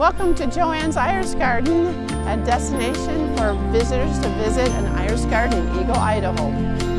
Welcome to Joanne's Iris Garden, a destination for visitors to visit an iris Garden in Eagle, Idaho.